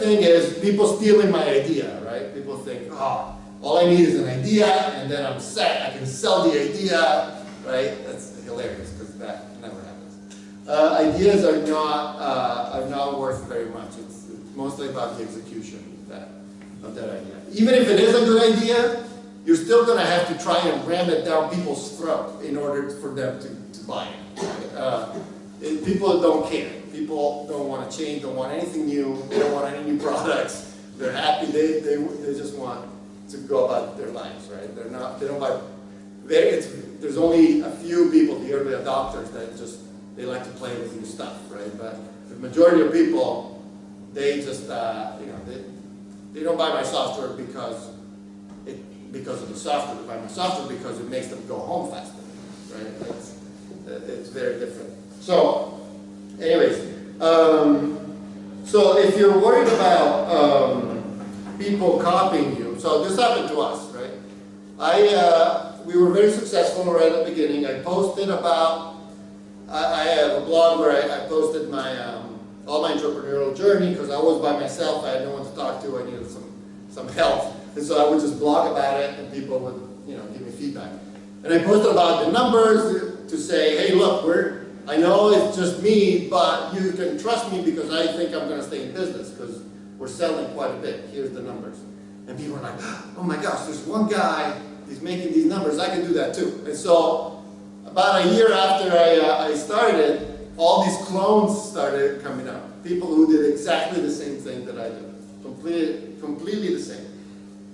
thing is people stealing my idea, right? People think, oh, all I need is an idea and then I'm set. I can sell the idea, right? That's hilarious because that never happens. Uh, ideas are not uh, are not worth very much. It's, it's mostly about the execution of that of that idea. Even if it is a good idea, you're still going to have to try and ram it down people's throat in order for them to, to buy it. Uh, it. People don't care. People don't want to change, don't want anything new, they don't want any They're happy, they, they, they just want to go about their lives, right? They're not, they don't buy, it's, there's only a few people, the early adopters, that just, they like to play with new stuff, right? But the majority of people, they just, uh, you know, they, they don't buy my software because it, because of the software. They buy my software because it makes them go home faster, right? It's, it's very different. So, anyways, um, so if you're worried about um, people copying you, so this happened to us, right? I, uh, we were very successful right at the beginning. I posted about, I, I have a blog where I, I posted my, um, all my entrepreneurial journey because I was by myself. I had no one to talk to. I needed some, some help. And so I would just blog about it and people would, you know, give me feedback. And I posted about the numbers to say, hey, look, we're, I know it's just me, but you can trust me because I think I'm going to stay in business because we're selling quite a bit. Here's the numbers. And people are like, oh my gosh, there's one guy, he's making these numbers, I can do that too. And so about a year after I, uh, I started, all these clones started coming up. People who did exactly the same thing that I did. Completely, completely the same.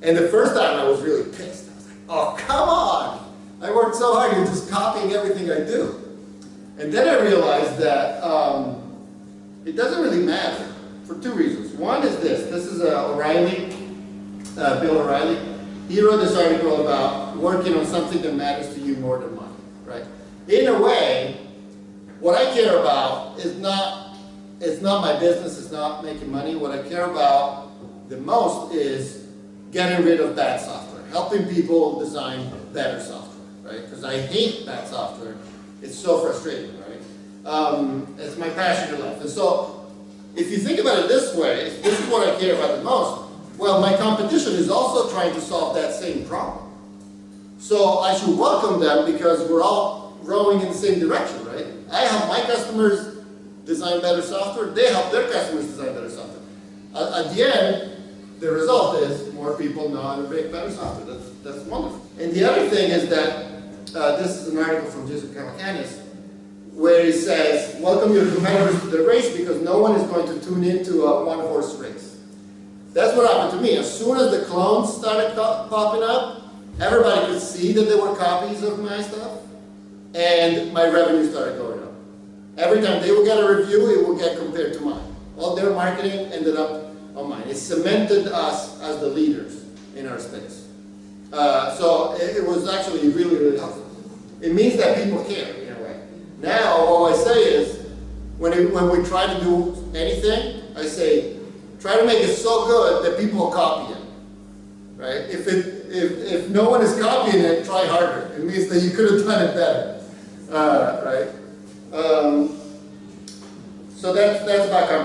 And the first time I was really pissed. I was like, oh, come on. I worked so hard, you're just copying everything I do. And then I realized that um, it doesn't really matter for two reasons. One is this. This is uh, O'Reilly, uh, Bill O'Reilly. He wrote this article about working on something that matters to you more than money, right? In a way, what I care about is not, it's not my business, it's not making money. What I care about the most is getting rid of bad software, helping people design better software, right? Because I hate bad software it's so frustrating, right? Um, it's my passion in life. And so, if you think about it this way, this is what I care about the most. Well, my competition is also trying to solve that same problem. So I should welcome them because we're all rowing in the same direction, right? I help my customers design better software. They help their customers design better software. at the end, the result is more people know how to make better software. That's, that's wonderful. And the other thing is that uh, this is an article from Joseph Calacanis, where he says, welcome your competitors to the race because no one is going to tune into a one-horse race. That's what happened to me. As soon as the clones started popping up, everybody could see that there were copies of my stuff, and my revenue started going up. Every time they would get a review, it would get compared to mine. All their marketing ended up on mine. It cemented us as the leaders in our space. Uh, so it, it, was actually really, really helpful. It means that people care in. Now, all I say is, when, it, when we try to do anything, I say, try to make it so good that people copy it. Right? If, it, if, if no one is copying it, try harder. It means that you could have done it better. Uh, right? Um, so that's, that's about competition.